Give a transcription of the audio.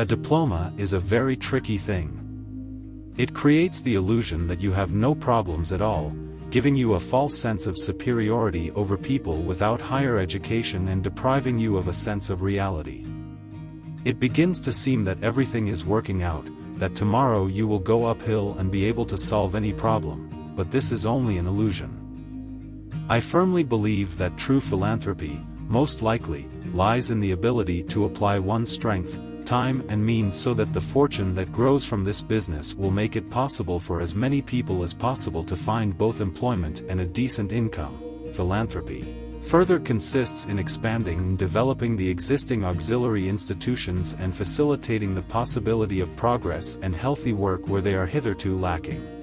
A diploma is a very tricky thing. It creates the illusion that you have no problems at all, giving you a false sense of superiority over people without higher education and depriving you of a sense of reality. It begins to seem that everything is working out, that tomorrow you will go uphill and be able to solve any problem, but this is only an illusion. I firmly believe that true philanthropy, most likely, lies in the ability to apply one's strength, time and means so that the fortune that grows from this business will make it possible for as many people as possible to find both employment and a decent income. Philanthropy further consists in expanding and developing the existing auxiliary institutions and facilitating the possibility of progress and healthy work where they are hitherto lacking.